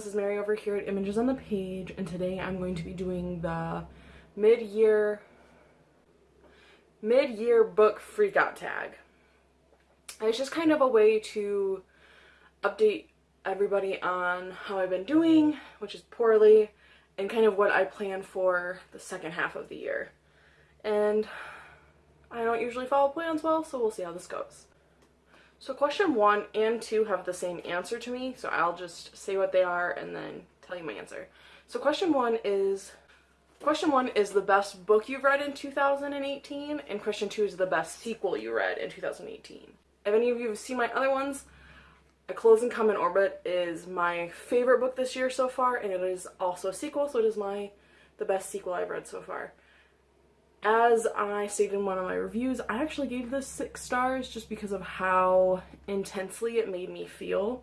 this is Mary over here at Images on the Page, and today I'm going to be doing the mid-year mid-year book freakout tag. It's just kind of a way to update everybody on how I've been doing, which is poorly, and kind of what I plan for the second half of the year. And I don't usually follow plans well, so we'll see how this goes. So question one and two have the same answer to me, so I'll just say what they are and then tell you my answer. So question one is, question one is the best book you've read in 2018, and question two is the best sequel you read in 2018. If any of you have seen my other ones, A Closed and Common Orbit is my favorite book this year so far, and it is also a sequel, so it is my the best sequel I've read so far as I stated in one of my reviews, I actually gave this six stars just because of how intensely it made me feel.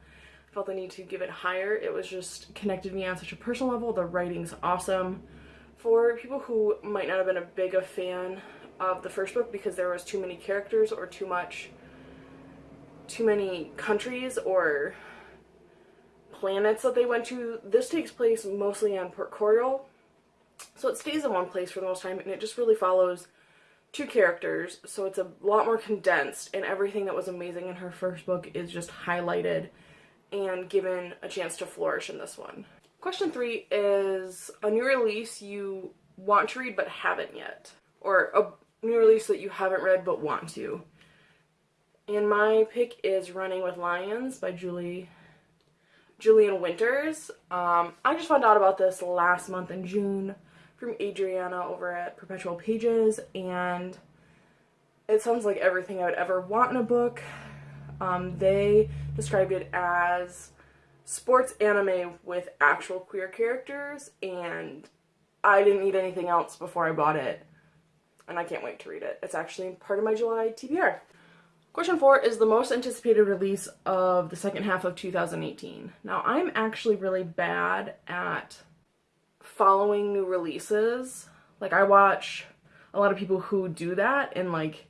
I felt the need to give it higher. It was just connected me on such a personal level. The writing's awesome. For people who might not have been a big a fan of the first book because there was too many characters or too much too many countries or planets that they went to, this takes place mostly on Port Coriol, so it stays in one place for the most time and it just really follows two characters. So it's a lot more condensed and everything that was amazing in her first book is just highlighted and given a chance to flourish in this one. Question three is a new release you want to read but haven't yet. Or a new release that you haven't read but want to. And my pick is Running with Lions by Julie Julian Winters. Um, I just found out about this last month in June from Adriana over at Perpetual Pages, and it sounds like everything I would ever want in a book. Um, they described it as sports anime with actual queer characters, and I didn't need anything else before I bought it, and I can't wait to read it. It's actually part of my July TBR. Question four is the most anticipated release of the second half of 2018. Now, I'm actually really bad at following new releases. Like I watch a lot of people who do that and like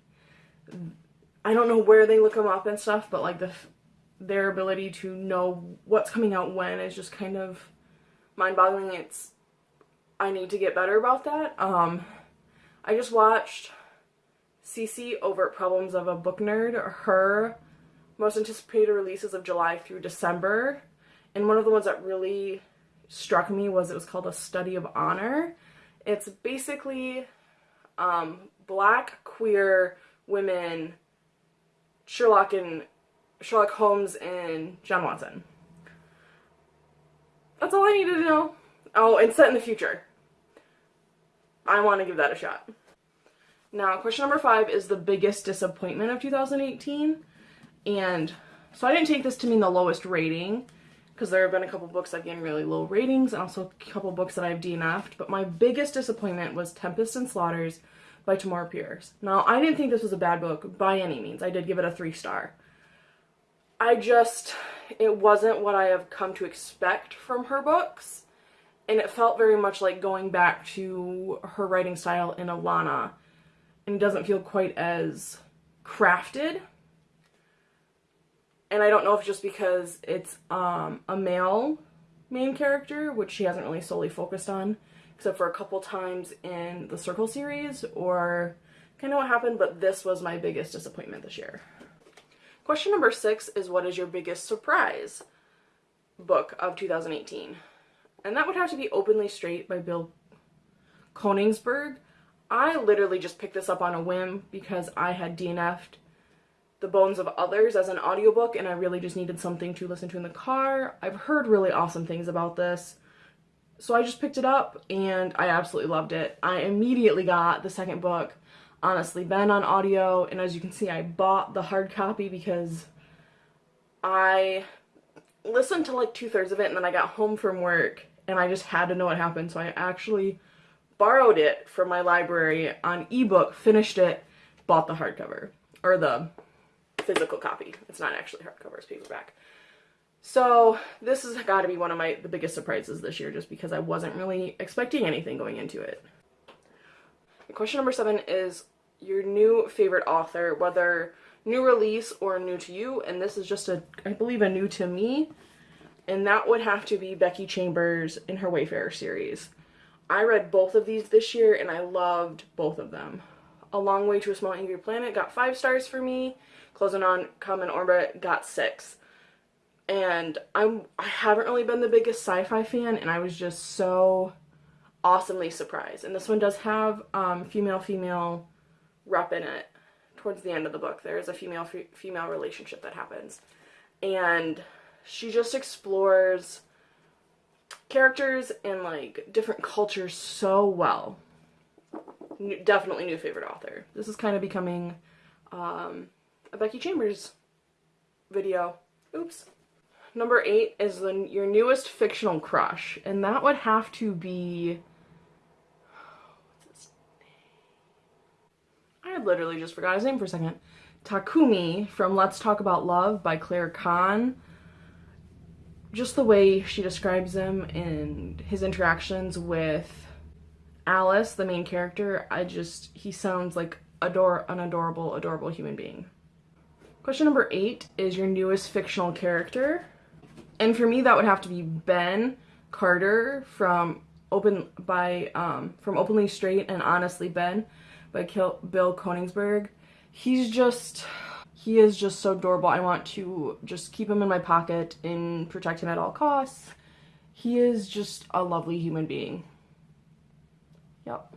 I don't know where they look them up and stuff, but like the their ability to know what's coming out when is just kind of mind-boggling. It's I need to get better about that. Um I just watched CC over Problems of a Book Nerd, her most anticipated releases of July through December. And one of the ones that really struck me was it was called A Study of Honor. It's basically um, black queer women, Sherlock and Sherlock Holmes and John Watson. That's all I needed to know. Oh, and set in the future. I want to give that a shot. Now, question number five is the biggest disappointment of 2018. And so I didn't take this to mean the lowest rating because there have been a couple books I've given really low ratings and also a couple books that I've DNF'd, but my biggest disappointment was Tempest and Slaughters by Tamora Pierce. Now, I didn't think this was a bad book by any means. I did give it a three star. I just, it wasn't what I have come to expect from her books, and it felt very much like going back to her writing style in Alanna, and it doesn't feel quite as crafted and I don't know if just because it's um, a male main character, which she hasn't really solely focused on, except for a couple times in the Circle series, or kind of what happened, but this was my biggest disappointment this year. Question number six is what is your biggest surprise book of 2018? And that would have to be Openly Straight by Bill Konigsberg. I literally just picked this up on a whim because I had DNF'd the Bones of Others as an audiobook and I really just needed something to listen to in the car. I've heard really awesome things about this. So I just picked it up and I absolutely loved it. I immediately got the second book, Honestly Ben on audio, and as you can see I bought the hard copy because I listened to like two-thirds of it and then I got home from work and I just had to know what happened so I actually borrowed it from my library on ebook, finished it, bought the hardcover, or the physical copy. It's not actually hardcover, it's paperback. So this has got to be one of my the biggest surprises this year just because I wasn't really expecting anything going into it. Question number seven is your new favorite author, whether new release or new to you, and this is just a, I believe, a new to me. and that would have to be Becky Chambers in her Wayfarer series. I read both of these this year and I loved both of them. A Long Way to a Small Angry Planet got five stars for me. Closing on Come in Orbit got six. And I'm I haven't really been the biggest sci-fi fan and I was just so awesomely surprised. And this one does have um, female female rep in it. Towards the end of the book, there is a female female relationship that happens, and she just explores characters and like different cultures so well. Definitely new favorite author. This is kind of becoming um, a Becky Chambers video. Oops. Number eight is the your newest fictional crush, and that would have to be. I literally just forgot his name for a second. Takumi from Let's Talk About Love by Claire Kann just the way she describes him and his interactions with Alice, the main character, I just, he sounds like an adorable, adorable human being. Question number eight is your newest fictional character. And for me, that would have to be Ben Carter from Open by um, from Openly Straight and Honestly Ben by Bill Konigsberg. He's just he is just so adorable. I want to just keep him in my pocket and protect him at all costs. He is just a lovely human being. Yep.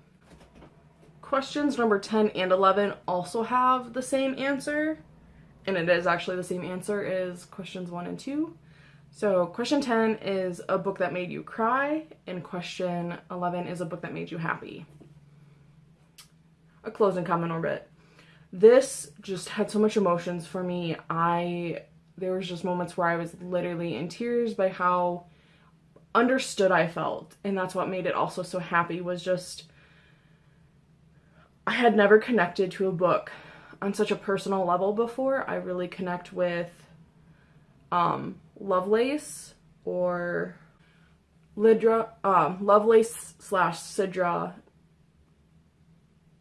Questions number 10 and 11 also have the same answer. And it is actually the same answer as questions 1 and 2. So question 10 is a book that made you cry, and question 11 is a book that made you happy. A Closed and Common Orbit this just had so much emotions for me. I there was just moments where I was literally in tears by how understood I felt, and that's what made it also so happy was just I had never connected to a book on such a personal level before. I really connect with um Lovelace or Lidra um Lovelace slash Sidra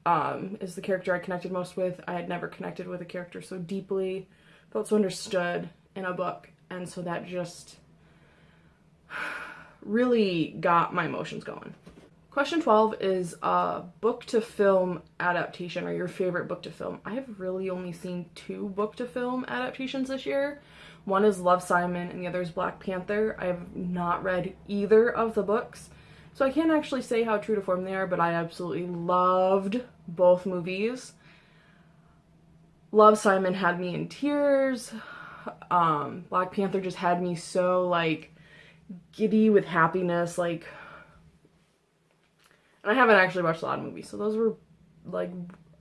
um, is the character I connected most with. I had never connected with a character so deeply, felt so understood in a book, and so that just really got my emotions going. Question 12 is a book to film adaptation or your favorite book to film. I have really only seen two book to film adaptations this year. One is Love Simon and the other is Black Panther. I have not read either of the books. So I can't actually say how true to form they are, but I absolutely loved both movies. Love Simon had me in tears. Um, Black Panther just had me so like giddy with happiness, like and I haven't actually watched a lot of movies, so those were like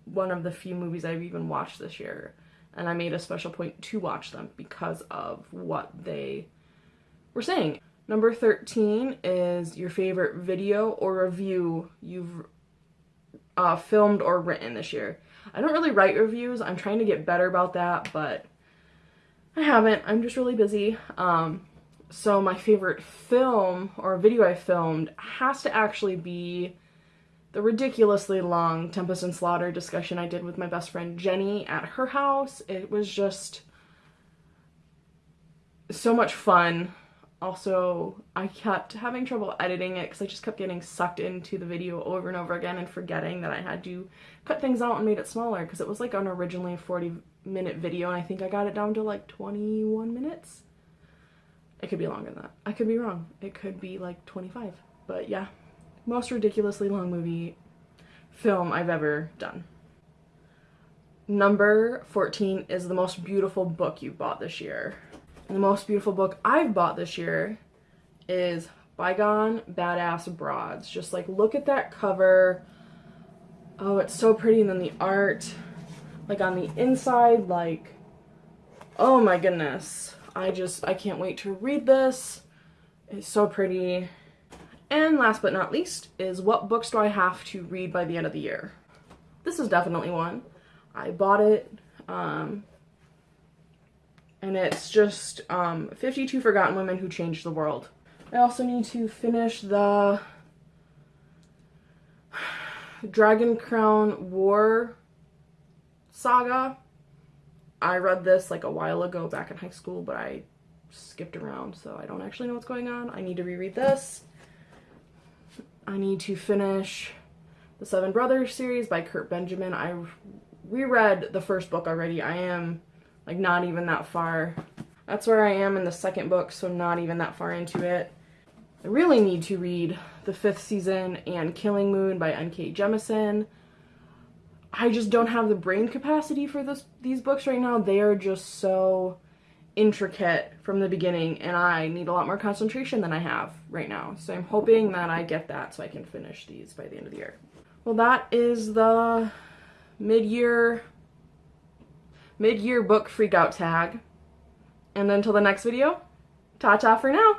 one of the few movies I've even watched this year. And I made a special point to watch them because of what they were saying. Number 13 is your favorite video or review you've uh, filmed or written this year. I don't really write reviews. I'm trying to get better about that, but I haven't. I'm just really busy. Um, so my favorite film or video I filmed has to actually be the ridiculously long Tempest and Slaughter discussion I did with my best friend Jenny at her house. It was just so much fun also I kept having trouble editing it because I just kept getting sucked into the video over and over again and forgetting that I had to cut things out and made it smaller because it was like an originally 40 minute video and I think I got it down to like 21 minutes. It could be longer than that. I could be wrong. It could be like 25. But yeah, most ridiculously long movie film I've ever done. Number 14 is the most beautiful book you bought this year the most beautiful book I've bought this year is Bygone Badass Broads. Just like look at that cover. Oh, it's so pretty. And then the art, like on the inside, like, oh my goodness. I just, I can't wait to read this. It's so pretty. And last but not least is what books do I have to read by the end of the year? This is definitely one. I bought it um, and it's just um, 52 Forgotten Women Who Changed the World. I also need to finish the Dragon Crown War saga. I read this like a while ago back in high school, but I skipped around, so I don't actually know what's going on. I need to reread this. I need to finish the Seven Brothers series by Kurt Benjamin. I reread the first book already. I am like not even that far. That's where I am in the second book, so not even that far into it. I really need to read the fifth season and Killing Moon by N.K. Jemisin. I just don't have the brain capacity for this these books right now. They are just so intricate from the beginning and I need a lot more concentration than I have right now. So I'm hoping that I get that so I can finish these by the end of the year. Well, that is the mid-year mid-year book freakout tag. And until the next video, ta-ta for now.